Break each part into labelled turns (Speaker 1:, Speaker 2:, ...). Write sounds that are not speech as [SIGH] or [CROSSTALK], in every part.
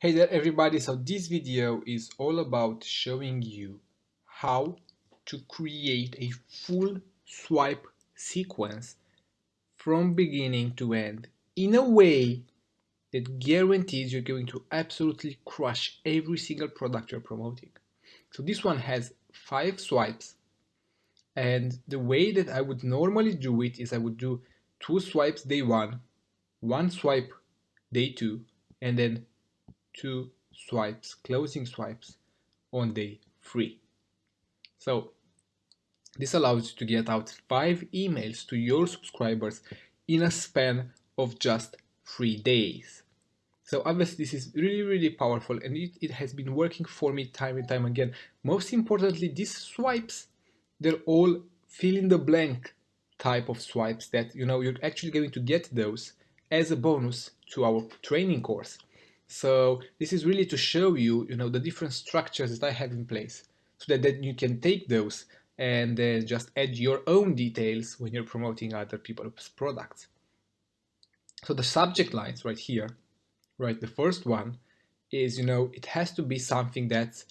Speaker 1: Hey there everybody, so this video is all about showing you how to create a full swipe sequence from beginning to end in a way that guarantees you're going to absolutely crush every single product you're promoting. So this one has five swipes and the way that I would normally do it is I would do two swipes day one, one swipe day two, and then two swipes, closing swipes on day three. So this allows you to get out five emails to your subscribers in a span of just three days. So obviously this is really, really powerful and it, it has been working for me time and time again. Most importantly, these swipes, they're all fill in the blank type of swipes that, you know, you're actually going to get those as a bonus to our training course. So this is really to show you, you know, the different structures that I have in place so that then you can take those and then just add your own details when you're promoting other people's products. So the subject lines right here, right, the first one is, you know, it has to be something that's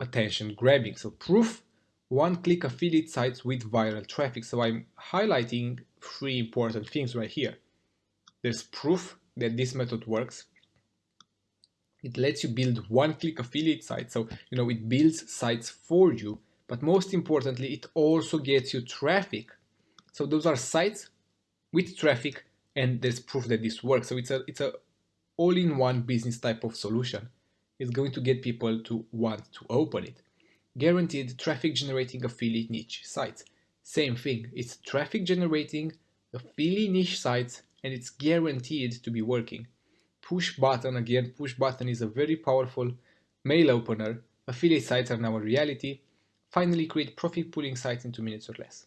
Speaker 1: attention grabbing. So proof one-click affiliate sites with viral traffic. So I'm highlighting three important things right here. There's proof that this method works it lets you build one-click affiliate sites. So, you know, it builds sites for you, but most importantly, it also gets you traffic. So those are sites with traffic and there's proof that this works. So it's a, it's a all-in-one business type of solution. It's going to get people to want to open it. Guaranteed traffic generating affiliate niche sites. Same thing, it's traffic generating affiliate niche sites and it's guaranteed to be working push button again. Push button is a very powerful mail opener. Affiliate sites are now a reality. Finally create profit pooling sites in two minutes or less.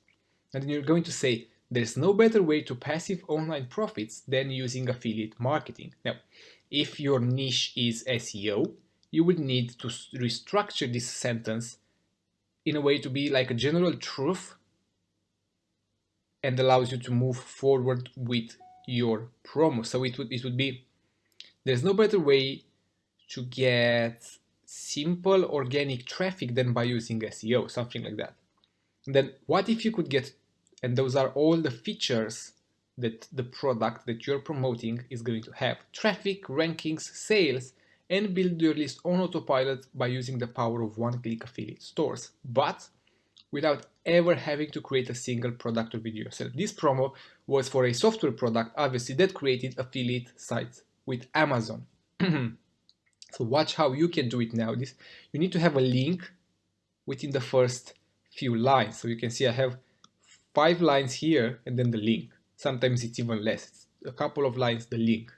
Speaker 1: And then you're going to say there's no better way to passive online profits than using affiliate marketing. Now if your niche is SEO you would need to restructure this sentence in a way to be like a general truth and allows you to move forward with your promo. So it would it would be there's no better way to get simple organic traffic than by using SEO, something like that. And then what if you could get, and those are all the features that the product that you're promoting is going to have. Traffic, rankings, sales, and build your list on autopilot by using the power of one-click affiliate stores, but without ever having to create a single product or video yourself. This promo was for a software product, obviously, that created affiliate sites with Amazon. [CLEARS THROAT] so watch how you can do it now. This You need to have a link within the first few lines. So you can see I have five lines here and then the link. Sometimes it's even less. It's a couple of lines, the link.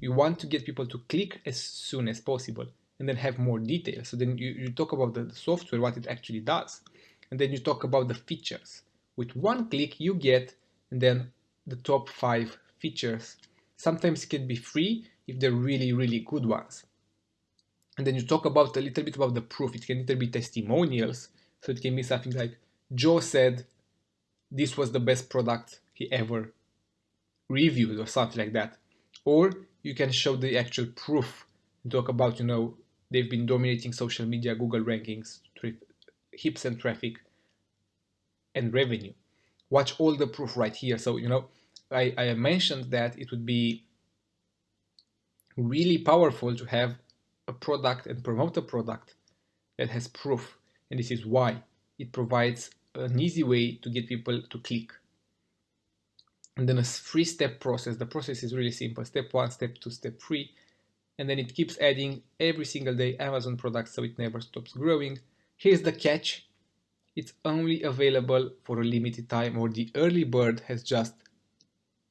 Speaker 1: You want to get people to click as soon as possible and then have more details. So then you, you talk about the software, what it actually does. And then you talk about the features. With one click you get and then the top five features Sometimes it can be free if they're really, really good ones. And then you talk about a little bit about the proof. It can either be testimonials. So it can be something like Joe said this was the best product he ever reviewed or something like that. Or you can show the actual proof and talk about, you know, they've been dominating social media, Google rankings, hips and traffic and revenue. Watch all the proof right here. So, you know, I, I mentioned that it would be really powerful to have a product and promote a product that has proof. And this is why it provides an easy way to get people to click. And then a three step process. The process is really simple. Step one, step two, step three. And then it keeps adding every single day Amazon products so it never stops growing. Here's the catch. It's only available for a limited time or the early bird has just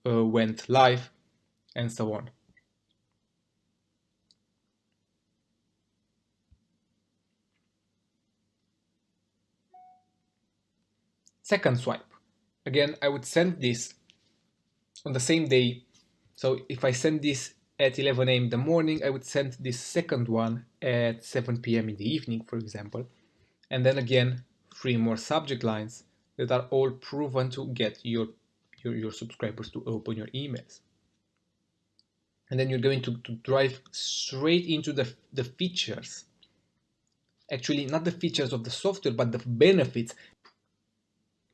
Speaker 1: uh, went live and so on. Second swipe. Again, I would send this on the same day. So if I send this at 11 a.m. in the morning, I would send this second one at 7 p.m. in the evening, for example. And then again, three more subject lines that are all proven to get your your, your subscribers to open your emails. and then you're going to, to drive straight into the, the features. Actually, not the features of the software, but the benefits.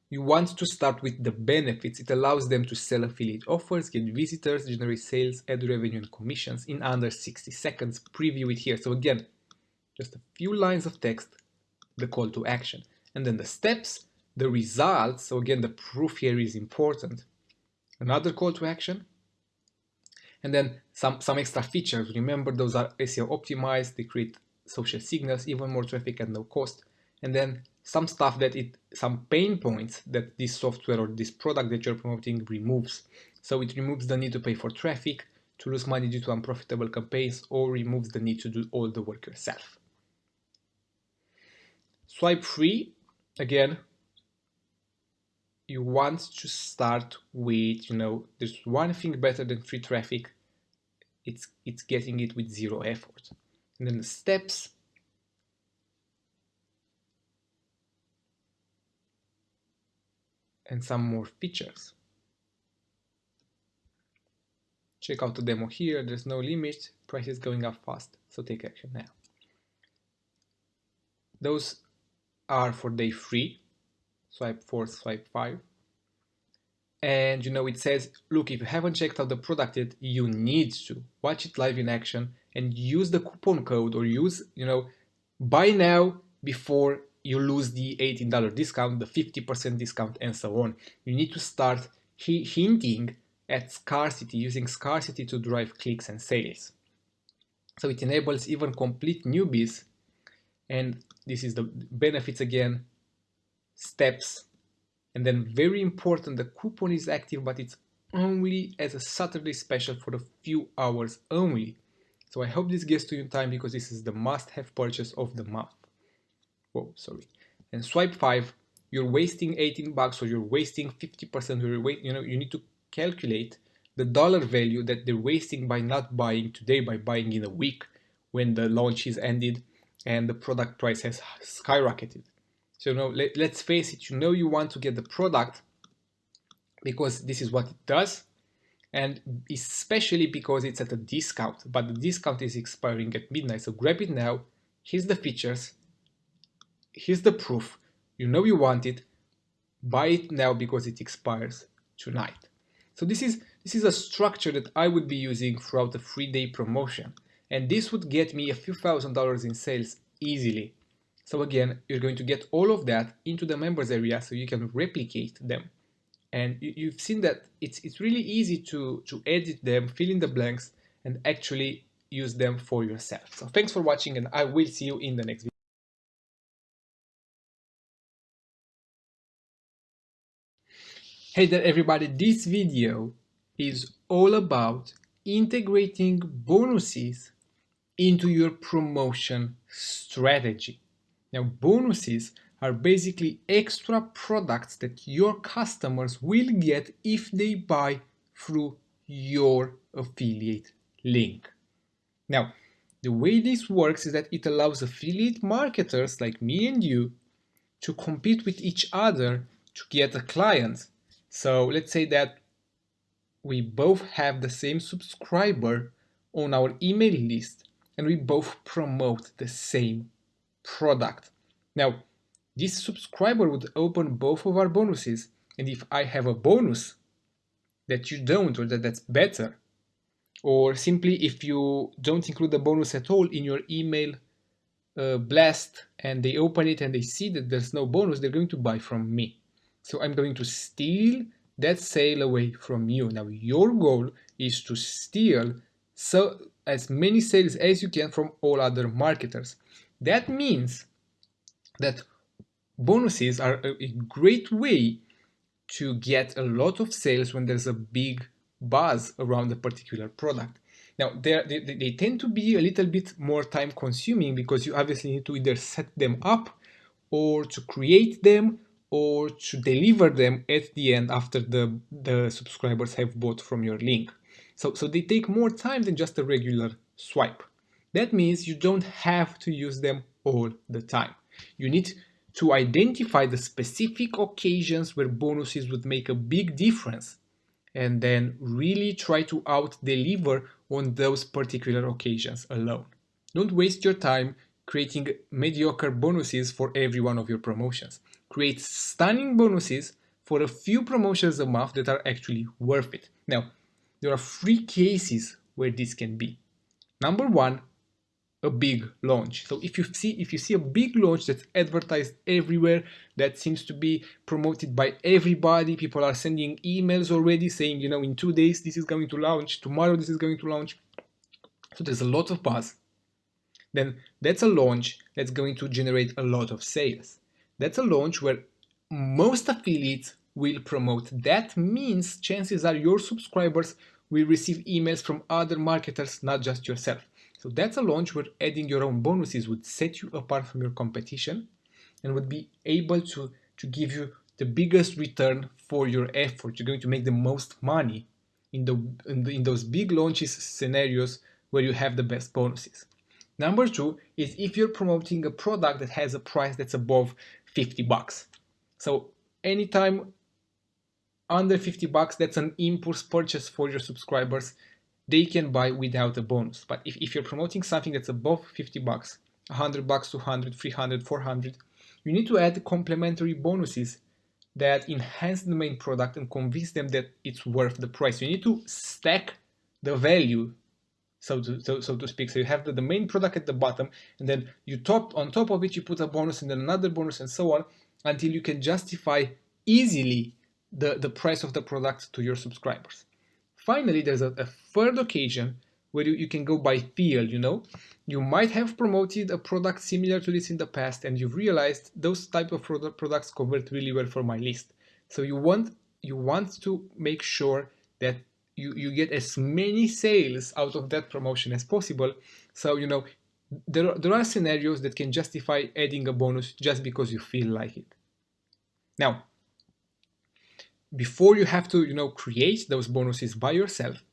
Speaker 1: You want to start with the benefits. It allows them to sell affiliate offers, get visitors, generate sales, add revenue and commissions in under 60 seconds. Preview it here. So again, just a few lines of text, the call to action. And then the steps, the results. So again, the proof here is important. Another call to action, and then some, some extra features. Remember, those are SEO optimized. They create social signals, even more traffic at no cost. And then some stuff that it, some pain points that this software or this product that you're promoting removes. So it removes the need to pay for traffic, to lose money due to unprofitable campaigns, or removes the need to do all the work yourself. Swipe free, again, you want to start with, you know, there's one thing better than free traffic, it's, it's getting it with zero effort. And then the steps, and some more features. Check out the demo here, there's no limit, price is going up fast, so take action now. Those are for day three, swipe 4, swipe 5. And you know, it says, look, if you haven't checked out the product yet, you need to watch it live in action and use the coupon code or use, you know, buy now before you lose the $18 discount, the 50% discount and so on. You need to start hinting at scarcity, using scarcity to drive clicks and sales. So it enables even complete newbies and this is the benefits again steps. And then very important the coupon is active but it's only as a Saturday special for a few hours only. So I hope this gets to you in time because this is the must-have purchase of the month. Oh sorry. And swipe 5 you're wasting 18 bucks or you're wasting 50% of your weight you know you need to calculate the dollar value that they're wasting by not buying today by buying in a week when the launch is ended and the product price has skyrocketed so you know, let, let's face it, you know you want to get the product because this is what it does and especially because it's at a discount, but the discount is expiring at midnight. So grab it now, here's the features, here's the proof, you know you want it, buy it now because it expires tonight. So this is, this is a structure that I would be using throughout the three day promotion. And this would get me a few thousand dollars in sales easily. So again, you're going to get all of that into the members area so you can replicate them. And you've seen that it's, it's really easy to, to edit them, fill in the blanks, and actually use them for yourself. So thanks for watching and I will see you in the next video. Hey there everybody, this video is all about integrating bonuses into your promotion strategy. Now bonuses are basically extra products that your customers will get if they buy through your affiliate link. Now, the way this works is that it allows affiliate marketers like me and you to compete with each other to get a client. So let's say that we both have the same subscriber on our email list and we both promote the same product. Now, this subscriber would open both of our bonuses, and if I have a bonus that you don't or that that's better, or simply if you don't include the bonus at all in your email uh, blast and they open it and they see that there's no bonus, they're going to buy from me. So I'm going to steal that sale away from you. Now your goal is to steal so as many sales as you can from all other marketers. That means that bonuses are a great way to get a lot of sales when there's a big buzz around a particular product. Now, they, they tend to be a little bit more time consuming because you obviously need to either set them up or to create them or to deliver them at the end after the, the subscribers have bought from your link. So, so they take more time than just a regular swipe. That means you don't have to use them all the time. You need to identify the specific occasions where bonuses would make a big difference and then really try to out deliver on those particular occasions alone. Don't waste your time creating mediocre bonuses for every one of your promotions. Create stunning bonuses for a few promotions a month that are actually worth it. Now, there are three cases where this can be. Number one, a big launch. So if you see if you see a big launch that's advertised everywhere, that seems to be promoted by everybody, people are sending emails already saying, you know, in two days this is going to launch, tomorrow this is going to launch. So there's a lot of buzz. Then that's a launch that's going to generate a lot of sales. That's a launch where most affiliates will promote. That means chances are your subscribers will receive emails from other marketers, not just yourself. So that's a launch where adding your own bonuses would set you apart from your competition and would be able to, to give you the biggest return for your effort. You're going to make the most money in, the, in, the, in those big launches scenarios where you have the best bonuses. Number two is if you're promoting a product that has a price that's above 50 bucks. So anytime under 50 bucks, that's an impulse purchase for your subscribers they can buy without a bonus. But if, if you're promoting something that's above 50 bucks, 100 bucks, 200, 300, 400, you need to add complementary bonuses that enhance the main product and convince them that it's worth the price. You need to stack the value, so to, so, so to speak. So you have the, the main product at the bottom, and then you top on top of it, you put a bonus and then another bonus and so on until you can justify easily the, the price of the product to your subscribers. Finally, there's a, a third occasion where you, you can go by feel, you know. You might have promoted a product similar to this in the past and you've realized those type of product, products convert really well for my list. So you want you want to make sure that you, you get as many sales out of that promotion as possible. So, you know, there are, there are scenarios that can justify adding a bonus just because you feel like it. Now, before you have to, you know, create those bonuses by yourself,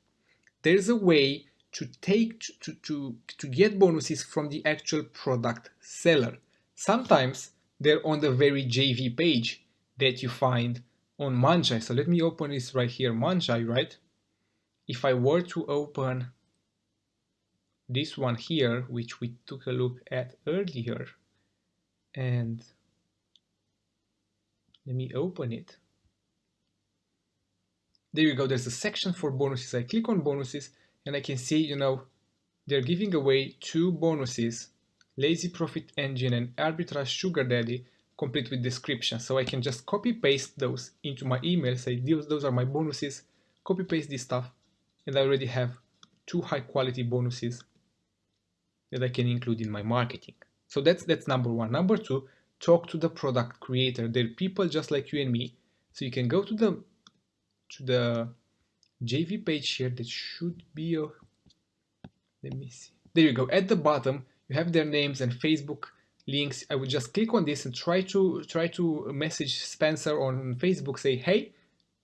Speaker 1: there's a way to take to, to, to get bonuses from the actual product seller. Sometimes they're on the very JV page that you find on Muncheye. So let me open this right here, Muncheye, right? If I were to open this one here, which we took a look at earlier, and let me open it there you go. There's a section for bonuses. I click on bonuses and I can see you know they're giving away two bonuses lazy profit engine and arbitrage sugar daddy complete with description. So I can just copy paste those into my email say those, those are my bonuses. Copy paste this stuff and I already have two high quality bonuses that I can include in my marketing. So that's that's number one. Number two talk to the product creator. They're people just like you and me. So you can go to the to the JV page here that should be a let me see. There you go. At the bottom you have their names and Facebook links. I would just click on this and try to try to message Spencer on Facebook say hey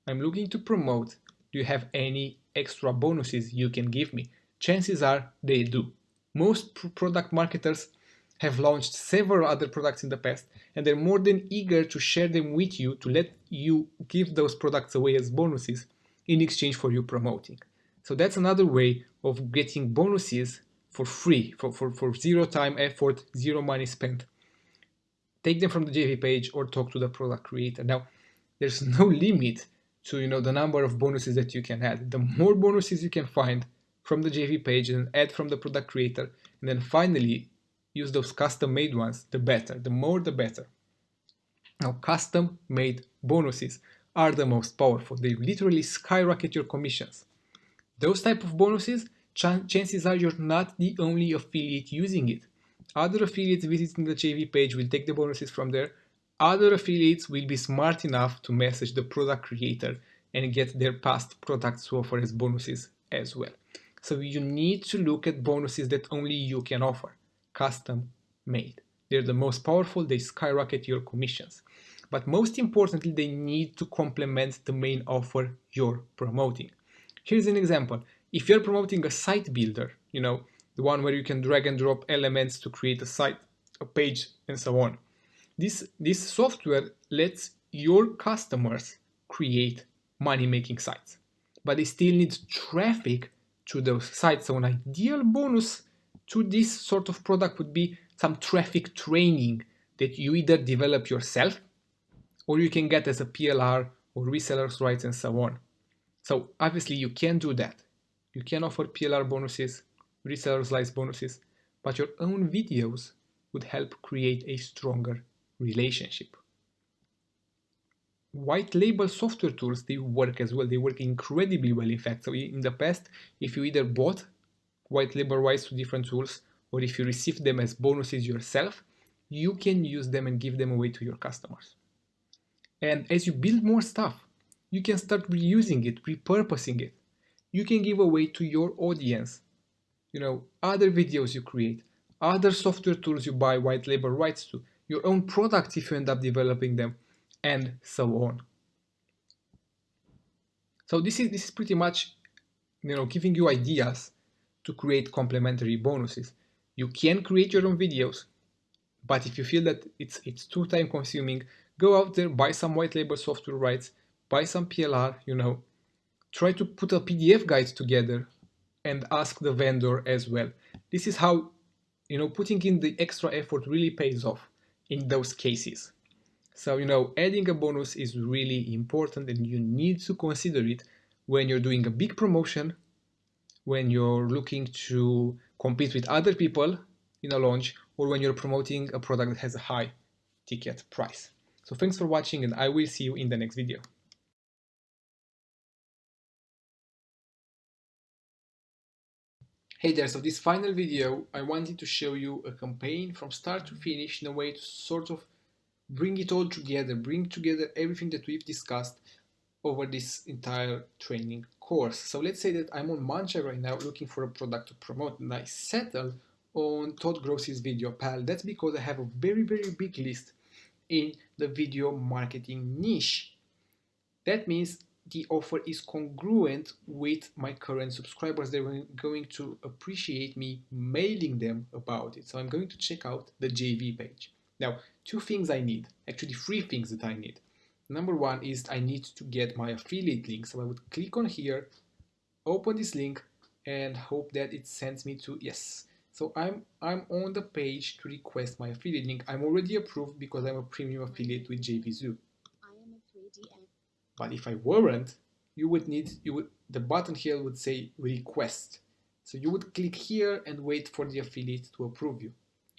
Speaker 1: I'm looking to promote. Do you have any extra bonuses you can give me? Chances are they do. Most product marketers have launched several other products in the past and they're more than eager to share them with you to let you give those products away as bonuses in exchange for you promoting. So that's another way of getting bonuses for free, for, for, for zero time effort, zero money spent. Take them from the JV page or talk to the product creator. Now, there's no [LAUGHS] limit to you know the number of bonuses that you can add. The more bonuses you can find from the JV page and add from the product creator, and then finally use those custom made ones, the better, the more the better. Now custom made bonuses are the most powerful. They literally skyrocket your commissions. Those type of bonuses, ch chances are you're not the only affiliate using it. Other affiliates visiting the JV page will take the bonuses from there. Other affiliates will be smart enough to message the product creator and get their past products to offer as bonuses as well. So you need to look at bonuses that only you can offer custom made. They're the most powerful, they skyrocket your commissions. But most importantly, they need to complement the main offer you're promoting. Here's an example. If you're promoting a site builder, you know, the one where you can drag and drop elements to create a site, a page, and so on. This, this software lets your customers create money-making sites, but they still need traffic to those sites. So an ideal bonus to this sort of product would be some traffic training that you either develop yourself or you can get as a PLR or resellers rights and so on. So obviously you can do that. You can offer PLR bonuses, resellers rights bonuses, but your own videos would help create a stronger relationship. White label software tools, they work as well. They work incredibly well, in fact. So in the past, if you either bought white label rights to different tools, or if you receive them as bonuses yourself, you can use them and give them away to your customers. And as you build more stuff, you can start reusing it, repurposing it. You can give away to your audience, you know, other videos you create, other software tools you buy white label rights to, your own products if you end up developing them, and so on. So this is this is pretty much, you know, giving you ideas to create complementary bonuses. You can create your own videos, but if you feel that it's it's too time consuming, go out there, buy some white label software rights, buy some PLR, you know, try to put a PDF guide together and ask the vendor as well. This is how, you know, putting in the extra effort really pays off in those cases. So, you know, adding a bonus is really important and you need to consider it when you're doing a big promotion, when you're looking to compete with other people in a launch, or when you're promoting a product that has a high ticket price. So thanks for watching and I will see you in the next video. Hey there, so this final video I wanted to show you a campaign from start to finish in a way to sort of bring it all together, bring together everything that we've discussed over this entire training course. So let's say that I'm on Muncheye right now looking for a product to promote and I settle on Todd Gross's Video Pal. That's because I have a very, very big list in the video marketing niche. That means the offer is congruent with my current subscribers. They're going to appreciate me mailing them about it. So I'm going to check out the JV page. Now, two things I need, actually three things that I need. Number one is I need to get my affiliate link. So I would click on here, open this link and hope that it sends me to, yes, so I'm, I'm on the page to request my affiliate link. I'm already approved because I'm a premium affiliate with JVZoo. But if I weren't, you would need, you would, the button here would say request. So you would click here and wait for the affiliate to approve you,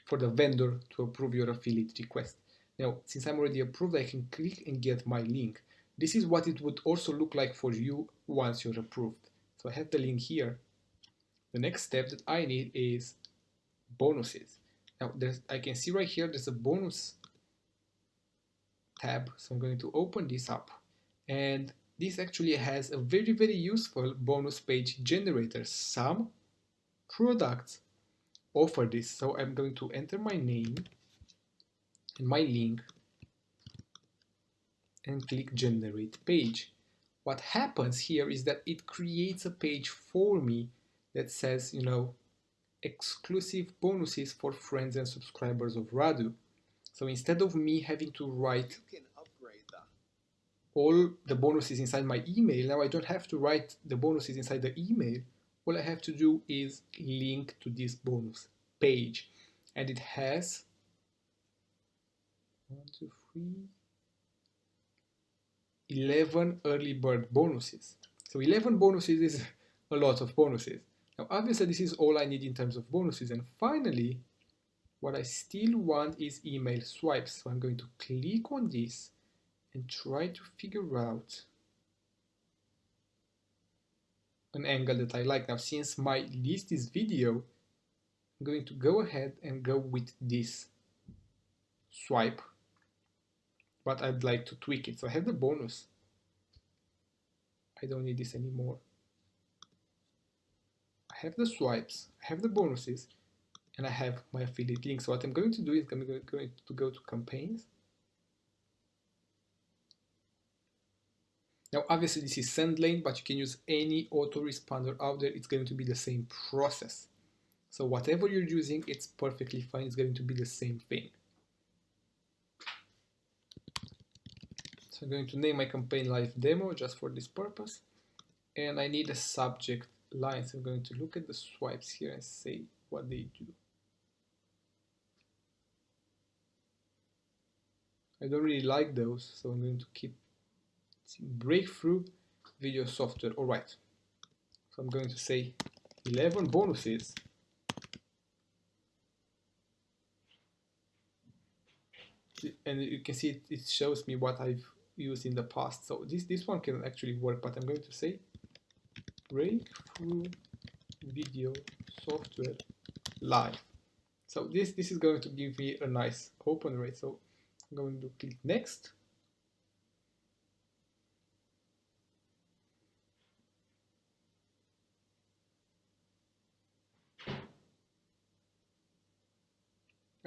Speaker 1: for the vendor to approve your affiliate request. Now, since I'm already approved, I can click and get my link. This is what it would also look like for you once you're approved. So I have the link here. The next step that I need is bonuses. Now there's, I can see right here there's a bonus tab so I'm going to open this up and this actually has a very very useful bonus page generator some products offer this so I'm going to enter my name and my link and click generate page what happens here is that it creates a page for me that says you know exclusive bonuses for friends and subscribers of Radu. So instead of me having to write all the bonuses inside my email, now I don't have to write the bonuses inside the email. All I have to do is link to this bonus page. And it has one, two, three, 11 early bird bonuses. So 11 bonuses is a lot of bonuses. Now obviously this is all I need in terms of bonuses and finally what I still want is email swipes. So I'm going to click on this and try to figure out an angle that I like. Now since my list is video, I'm going to go ahead and go with this swipe but I'd like to tweak it. So I have the bonus. I don't need this anymore I have the swipes, I have the bonuses, and I have my affiliate link. So what I'm going to do is I'm going to go to campaigns. Now obviously this is SendLane, but you can use any autoresponder out there. It's going to be the same process. So whatever you're using, it's perfectly fine. It's going to be the same thing. So I'm going to name my campaign live demo just for this purpose. And I need a subject line. So I'm going to look at the swipes here and say what they do. I don't really like those, so I'm going to keep breakthrough video software. All right. So I'm going to say 11 bonuses. And you can see it, it shows me what I've used in the past. So this, this one can actually work, but I'm going to say breakthrough video software live. So this, this is going to give me a nice open rate. So I'm going to click next.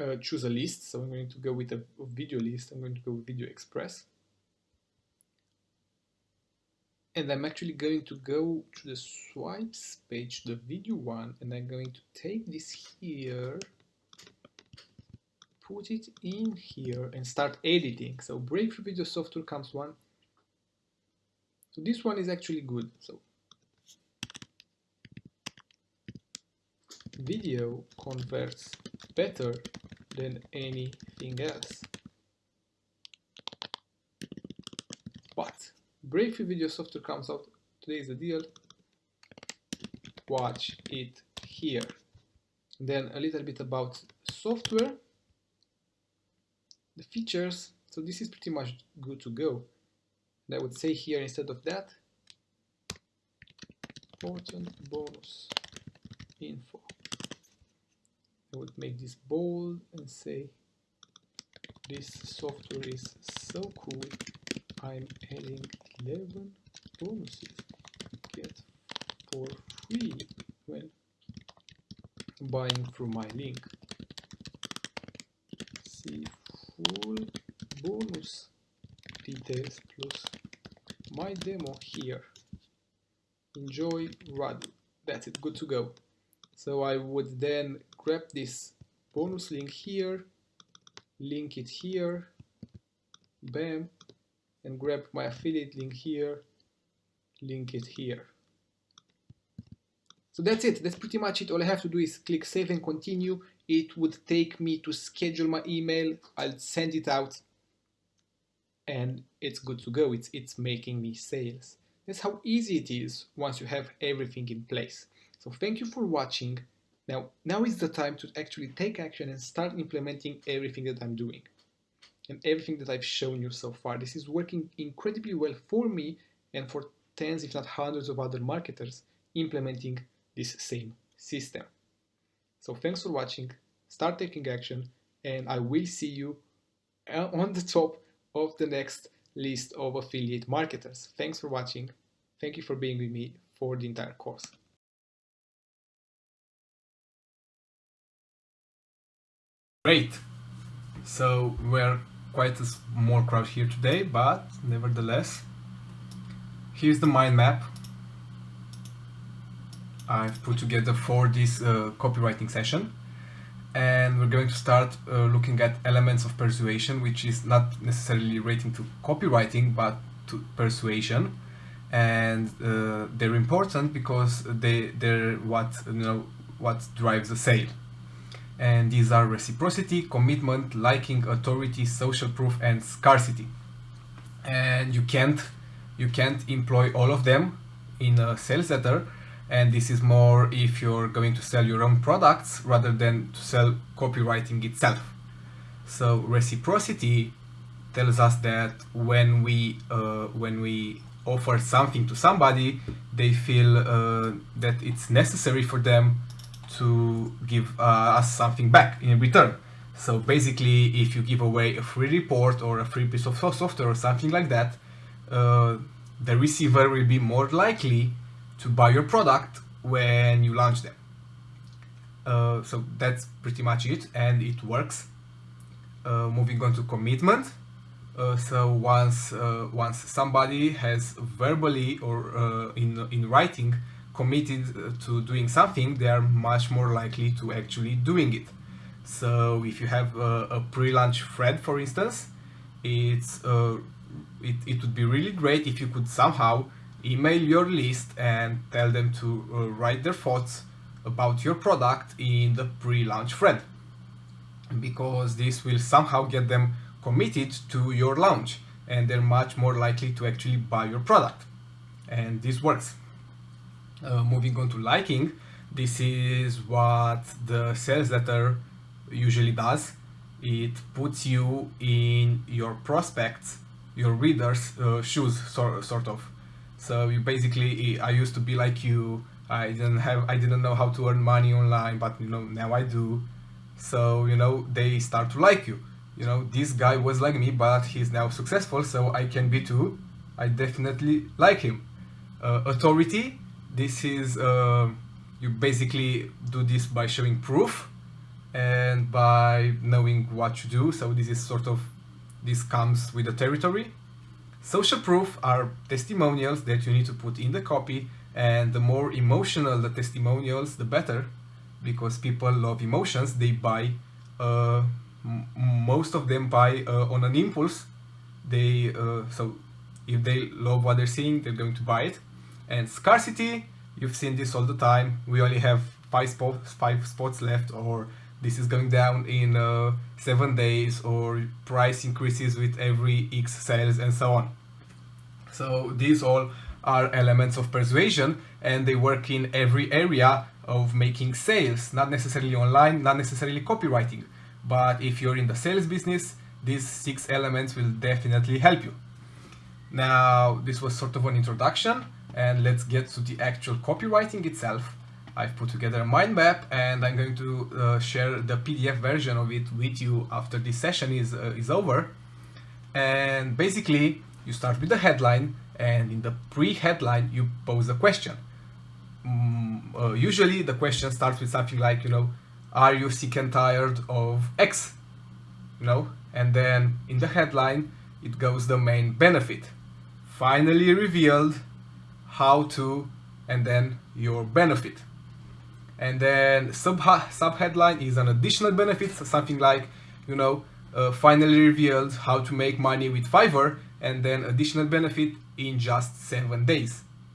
Speaker 1: Uh, choose a list. So I'm going to go with a, video list. I'm going to go with Video Express and I'm actually going to go to the swipes page, the video one, and I'm going to take this here, put it in here and start editing. So Breakthrough Video Software comes one. So this one is actually good. So video converts better than anything else. But Breakthrough Video Software comes out. Today is the deal. Watch it here. Then a little bit about software. The features. So this is pretty much good to go. And I would say here instead of that, important bonus info. I would make this bold and say this software is so cool I'm adding 11 bonuses get for free when buying through my link. See full bonus details plus my demo here. Enjoy Radu. That's it, good to go. So I would then grab this bonus link here, link it here, bam, and grab my affiliate link here, link it here. So that's it, that's pretty much it. All I have to do is click save and continue. It would take me to schedule my email, I'll send it out and it's good to go. It's, it's making me sales. That's how easy it is once you have everything in place. So thank you for watching. Now, now is the time to actually take action and start implementing everything that I'm doing and everything that I've shown you so far. This is working incredibly well for me and for tens if not hundreds of other marketers implementing this same system. So thanks for watching, start taking action and I will see you uh, on the top of the next list of affiliate marketers. Thanks for watching. Thank you for being with me for the entire course. Great. So we're quite a small crowd here today, but nevertheless, here's the mind map I've put together for this uh, copywriting session. And we're going to start uh, looking at elements of persuasion, which is not necessarily relating to copywriting, but to persuasion. And uh, they're important because they, they're what, you know, what drives a sale and these are reciprocity, commitment, liking, authority, social proof, and scarcity. And you can't you can't employ all of them in a sales letter and this is more if you're going to sell your own products rather than to sell copywriting itself. So reciprocity tells us that when we uh, when we offer something to somebody, they feel uh, that it's necessary for them to give uh, us something back in return. So basically, if you give away a free report or a free piece of software or something like that, uh, the receiver will be more likely to buy your product when you launch them. Uh, so that's pretty much it, and it works. Uh, moving on to commitment. Uh, so once uh, once somebody has verbally or in in writing committed uh, to doing something, they are much more likely to actually doing it. So if you have a, a pre-launch thread, for instance, it's uh, it, it would be really great if you could somehow email your list and tell them to uh, write their thoughts about your product in the pre-launch thread because this will somehow get them committed to your launch and they're much more likely to actually buy your product. And this works uh, moving on to liking this is what the sales letter usually does. It puts you in your prospects your readers uh, shoes sort, sort of. So you basically i used to be like you i didn't have i didn't know how to earn money online but you know now i do. So you know they start to like you. You know this guy was like me but he's now successful so i can be too. I definitely like him. Uh, authority this is uh, you basically do this by showing proof and by knowing what to do. So this is sort of this comes with the territory. Social proof are testimonials that you need to put in the copy and the more emotional the testimonials the better because people love emotions. They buy uh, most of them buy uh, on an impulse. They uh, so if they love what they're seeing they're going to buy it and scarcity you've seen this all the time we only have five spots five spots left or this is going down in uh, seven days or price increases with every X sales and so on. So these all are elements of persuasion and they work in every area of making sales, not necessarily online, not necessarily copywriting. But if you're in the sales business, these six elements will definitely help you. Now, this was sort of an introduction and let's get to the actual copywriting itself. I've put together a mind map and I'm going to uh, share the PDF version of it with you after this session is, uh, is over. And basically, you start with the headline and in the pre-headline, you pose a question. Mm, uh, usually the question starts with something like, you know, are you sick and tired of X? You know, and then in the headline, it goes the main benefit. Finally revealed how to, and then your benefit. And then sub subheadline is an additional benefit something like you know uh, finally revealed how to make money with Fiverr and then additional benefit in just seven days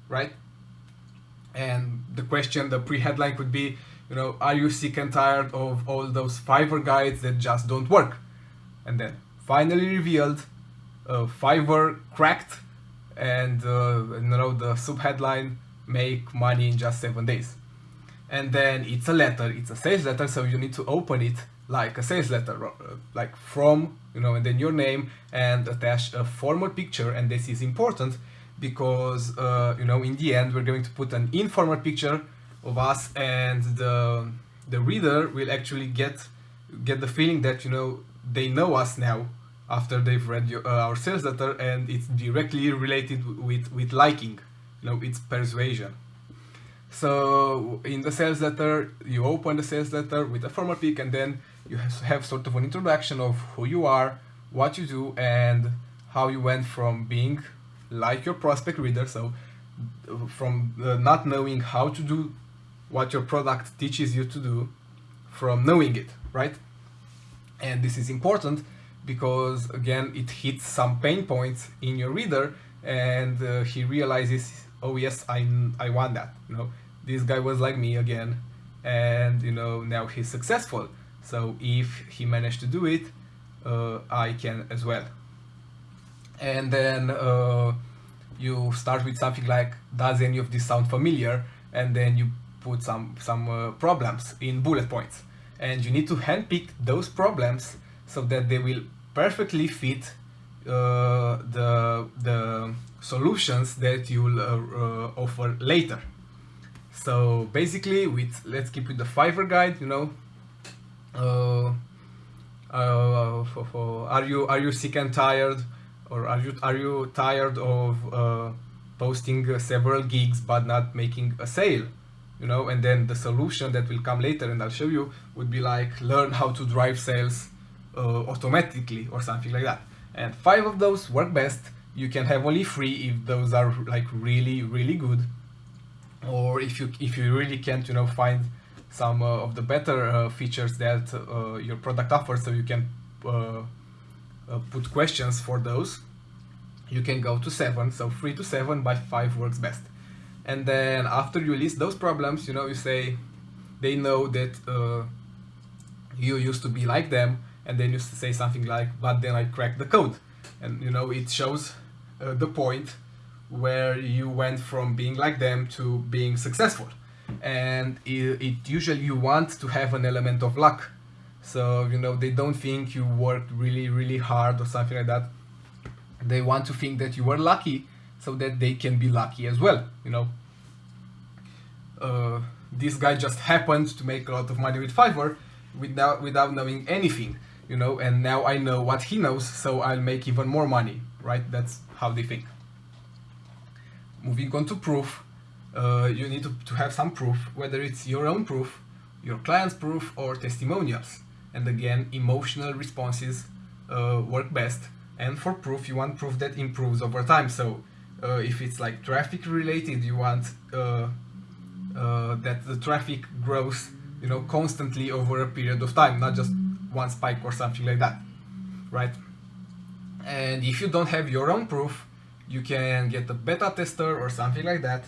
Speaker 1: right? And the question the pre-headline could be you know are you sick and tired of all those Fiverr guides that just don't work? And then finally revealed uh, Fiverr cracked and uh, you know the subheadline make money in just seven days. And then it's a letter it's a sales letter so you need to open it like a sales letter uh, like from you know and then your name and attach a formal picture and this is important because uh, you know in the end we're going to put an informal picture of us and the the reader will actually get get the feeling that you know they know us now after they've read your, uh, our sales letter and it's directly related with with liking you know it's persuasion so in the sales letter, you open the sales letter with a formal pic and then you have sort of an introduction of who you are, what you do, and how you went from being like your prospect reader, so from uh, not knowing how to do what your product teaches you to do, from knowing it, right? And this is important because again, it hits some pain points in your reader and uh, he realizes oh yes, I, I want that, you know, this guy was like me again, and you know, now he's successful. So if he managed to do it, uh, I can as well. And then uh, you start with something like, does any of this sound familiar? And then you put some, some uh, problems in bullet points. And you need to handpick those problems so that they will perfectly fit uh, the, the solutions that you'll uh, uh, offer later. So basically, with let's keep with the Fiverr guide, you know. Uh, uh, for, for, are you are you sick and tired, or are you are you tired of posting several gigs but not making a sale? You know, and then the solution that will come later, and I'll show you, would be like learn how to drive sales uh, automatically or something like that. And five of those work best. You can have only three if those are like really really good. Or if you if you really can't you know find some uh, of the better uh, features that uh, your product offers so you can uh, uh, put questions for those. You can go to 7 so 3 to 7 by 5 works best. And then after you list those problems you know you say they know that you used to be like them and then you say something like but then I cracked the code. And you know it shows uh, the point where you went from being like them to being successful. And it, it usually you want to have an element of luck. So you know they don't think you worked really really hard or something like that. They want to think that you were lucky so that they can be lucky as well you know. Uh, this guy just happened to make a lot of money with Fiverr without without knowing anything you know and now I know what he knows so I'll make even more money right? That's how they think. Moving on to proof uh, you need to, to have some proof whether it's your own proof your client's proof or testimonials. And again emotional responses uh, work best. And for proof you want proof that improves over time. So uh, if it's like traffic related you want uh, uh, that the traffic grows you know constantly over a period of time not just one spike or something like that right? And if you don't have your own proof you can get a beta tester or something like that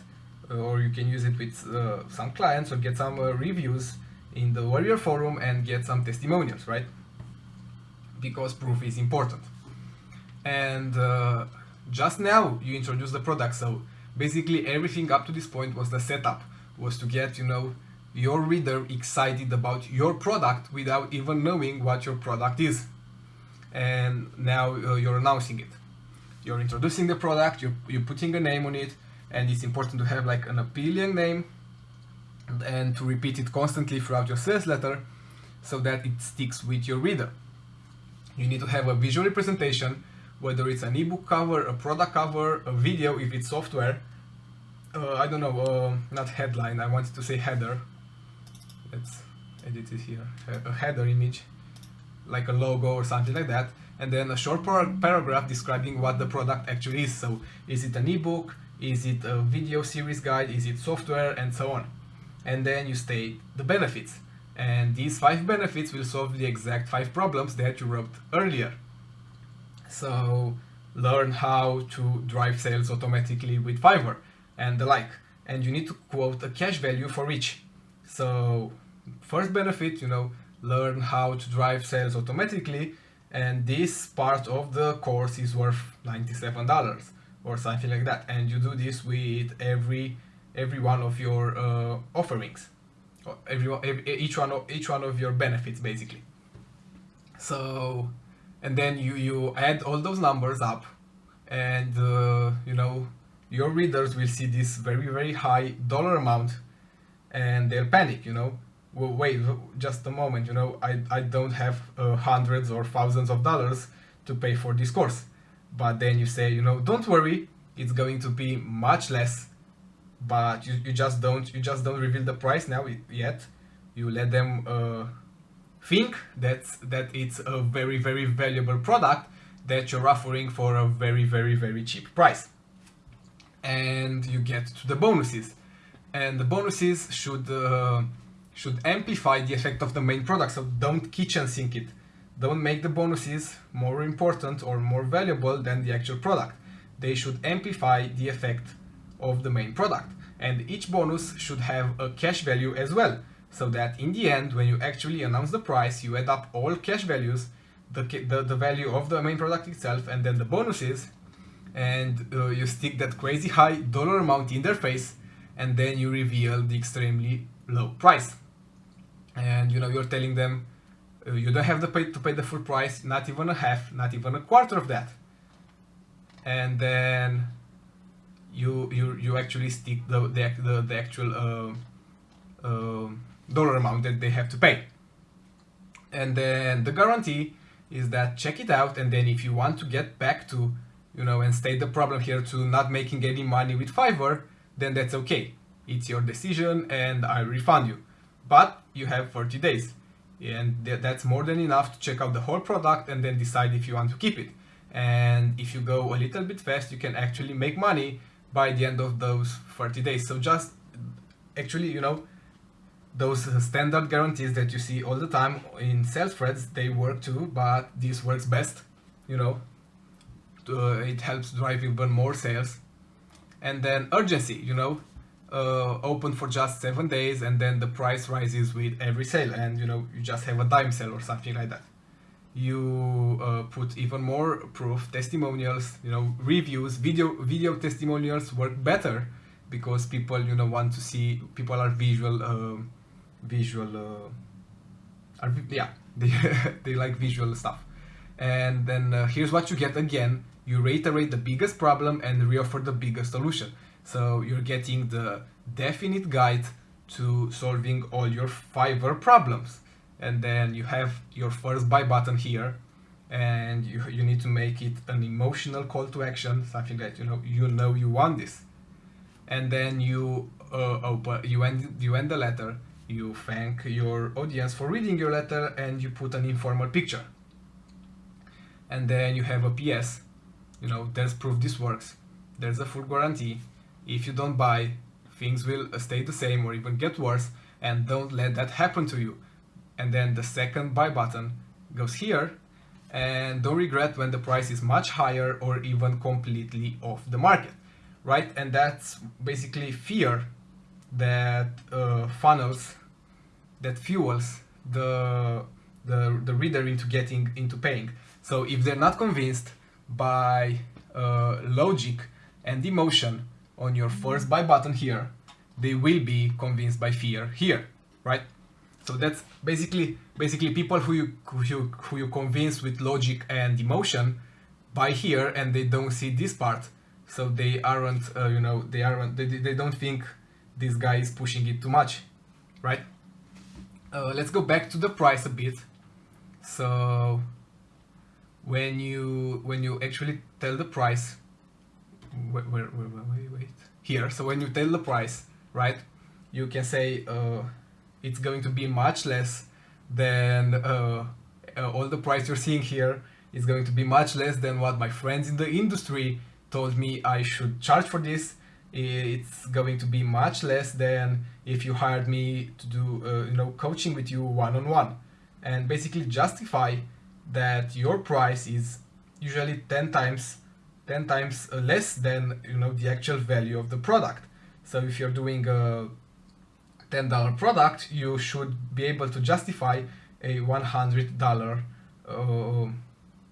Speaker 1: uh, or you can use it with uh, some clients or get some uh, reviews in the warrior forum and get some testimonials right? Because proof is important. And uh, just now you introduced the product so basically everything up to this point was the setup was to get you know your reader excited about your product without even knowing what your product is and now uh, you're announcing it you're introducing the product you're, you're putting a name on it and it's important to have like an appealing name and to repeat it constantly throughout your sales letter so that it sticks with your reader you need to have a visual representation whether it's an ebook cover, a product cover, a video if it's software. Uh, I don't know, uh, not headline, I wanted to say header. Let's edit it here. A header image, like a logo or something like that. And then a short par paragraph describing what the product actually is. So is it an ebook? Is it a video series guide? Is it software? And so on. And then you state the benefits. And these five benefits will solve the exact five problems that you wrote earlier. So learn how to drive sales automatically with Fiverr and the like. And you need to quote a cash value for each. So first benefit, you know, learn how to drive sales automatically. And this part of the course is worth $97 or something like that. And you do this with every every one of your uh, offerings, every, every, each one of each one of your benefits basically. So and then you you add all those numbers up and uh, you know your readers will see this very very high dollar amount and they'll panic you know. Well, wait just a moment you know. I i don't have uh, hundreds or thousands of dollars to pay for this course. But then you say you know don't worry it's going to be much less but you, you just don't you just don't reveal the price now yet. You let them uh, think that that it's a very very valuable product that you're offering for a very very very cheap price. And you get to the bonuses and the bonuses should uh, should amplify the effect of the main product. So don't kitchen sink it. Don't make the bonuses more important or more valuable than the actual product. They should amplify the effect of the main product. And each bonus should have a cash value as well. So that in the end, when you actually announce the price, you add up all cash values, the, the, the value of the main product itself, and then the bonuses, and uh, you stick that crazy high dollar amount in their face, and then you reveal the extremely low price. And you know, you're telling them uh, you don't have to pay, to pay the full price, not even a half, not even a quarter of that. And then you you you actually stick the the, the, the actual uh, uh, dollar amount that they have to pay. And then the guarantee is that check it out and then if you want to get back to, you know, and state the problem here to not making any money with Fiverr, then that's okay. It's your decision and I refund you. But you have 30 days and that's more than enough to check out the whole product and then decide if you want to keep it. And if you go a little bit fast, you can actually make money by the end of those 30 days. So just actually, you know, those standard guarantees that you see all the time in sales threads, they work too, but this works best, you know, uh, it helps drive even more sales. And then urgency, you know, uh, open for just seven days and then the price rises with every sale and you know you just have a dime sale or something like that. You uh, put even more proof testimonials you know reviews video video testimonials work better because people you know want to see people are visual uh, visual are, yeah [LAUGHS] they, they like visual stuff. And then uh, here's what you get again. You reiterate the biggest problem and reoffer the biggest solution so you're getting the definite guide to solving all your Fiverr problems. And then you have your first buy button here and you, you need to make it an emotional call to action something that you know you know you want this. And then you uh, open you end you end the letter you thank your audience for reading your letter and you put an informal picture. And then you have a ps you know there's proof this works. There's a full guarantee if you don't buy things will stay the same or even get worse and don't let that happen to you. And then the second buy button goes here and don't regret when the price is much higher or even completely off the market right? And that's basically fear that uh, funnels that fuels the, the the reader into getting into paying. So if they're not convinced by uh, logic and emotion on your first buy button here they will be convinced by fear here right so that's basically basically people who you who you, who you convince with logic and emotion buy here and they don't see this part. So they aren't uh, you know they aren't they, they don't think this guy is pushing it too much, right? Uh, let's go back to the price a bit. So when you when you actually tell the price wait, wait, wait, wait. here so when you tell the price right you can say uh, it's going to be much less than uh, uh, all the price you're seeing here is going to be much less than what my friends in the industry told me I should charge for this. It's going to be much less than if you hired me to do uh, you know coaching with you one-on-one -on -one. and basically justify that your price is usually 10 times 10 times less than you know the actual value of the product. So if you're doing a $10 product, you should be able to justify a $100 uh,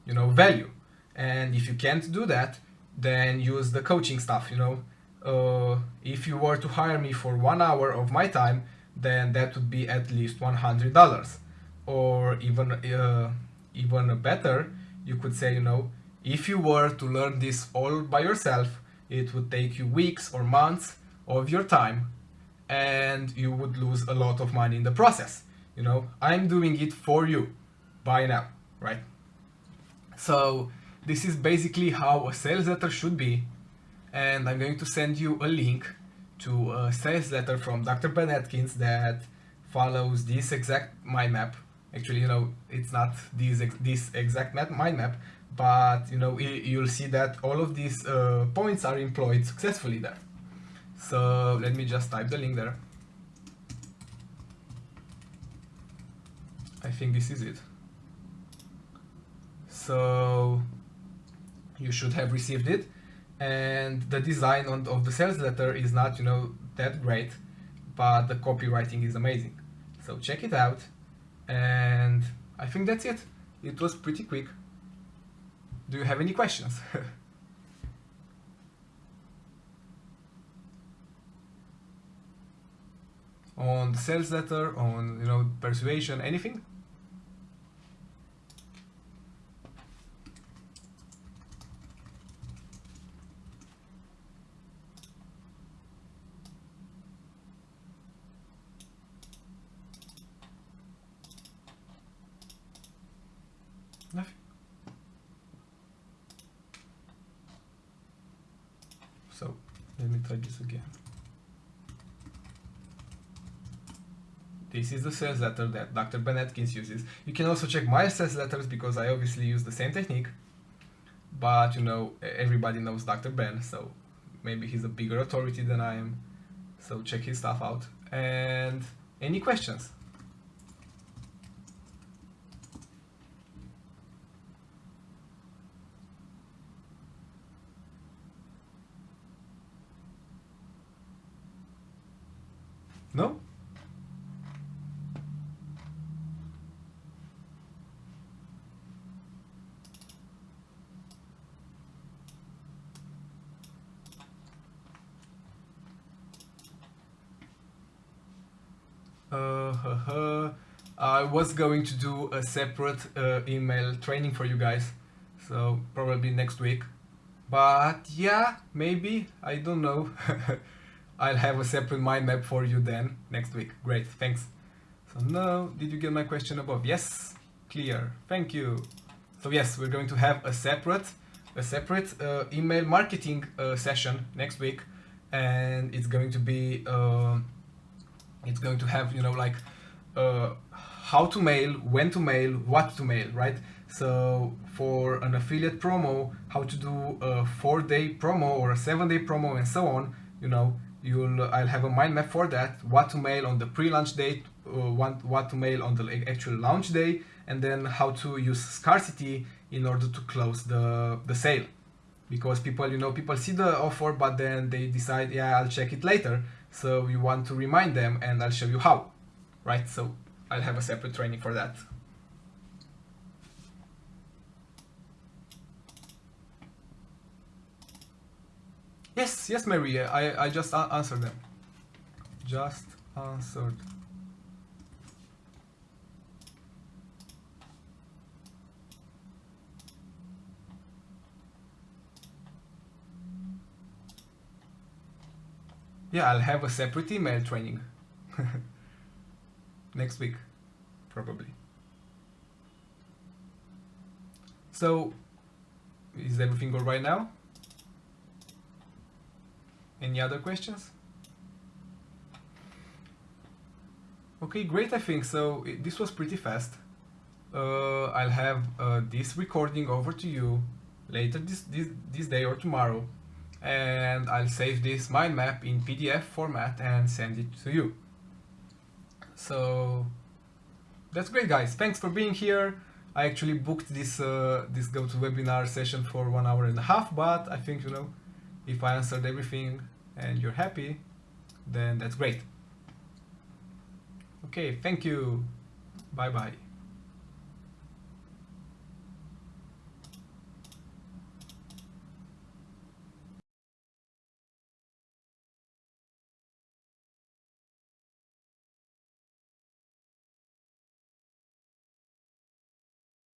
Speaker 1: you know value. And if you can't do that, then use the coaching stuff, you know. Uh, if you were to hire me for one hour of my time, then that would be at least $100. Or even, uh, even better, you could say, you know, if you were to learn this all by yourself, it would take you weeks or months of your time and you would lose a lot of money in the process. You know, I'm doing it for you. Buy now, right? So this is basically how a sales letter should be. And I'm going to send you a link to a sales letter from Dr. Ben Adkins that follows this exact mind map. Actually, you know, it's not this, this exact mind map, but you know, you'll see that all of these uh, points are employed successfully there. So let me just type the link there. I think this is it. So you should have received it and the design on, of the sales letter is not you know that great but the copywriting is amazing so check it out and I think that's it it was pretty quick do you have any questions [LAUGHS] on the sales letter, on you know persuasion, anything? Nothing. So let me try this again. This is the sales letter that Dr. Ben Adkins uses. You can also check my sales letters because I obviously use the same technique. But you know, everybody knows Dr. Ben, so maybe he's a bigger authority than I am. So check his stuff out. And any questions? No? Uh, I was going to do a separate uh, email training for you guys, so probably next week. But yeah, maybe, I don't know. [LAUGHS] I'll have a separate mind map for you then next week. Great, thanks. So now, did you get my question above? Yes, clear, thank you. So yes, we're going to have a separate, a separate uh, email marketing uh, session next week, and it's going to be uh, it's going to have you know like uh, how to mail when to mail what to mail right? So for an affiliate promo how to do a four day promo or a seven day promo and so on you know you'll I'll have a mind map for that what to mail on the pre-launch date uh, what, what to mail on the actual launch day and then how to use scarcity in order to close the the sale. Because people you know people see the offer but then they decide yeah I'll check it later so you want to remind them and I'll show you how, right? So I'll have a separate training for that. Yes, yes, Maria, I, I just answered them. Just answered. Yeah, I'll have a separate email training. [LAUGHS] Next week, probably. So, is everything all right now? Any other questions? Okay, great, I think. So, it, this was pretty fast. Uh, I'll have uh, this recording over to you later this, this, this day or tomorrow and I'll save this mind map in PDF format and send it to you. So that's great guys, thanks for being here. I actually booked this uh, this GoToWebinar session for one hour and a half, but I think, you know, if I answered everything and you're happy, then that's great. Okay, thank you. Bye bye.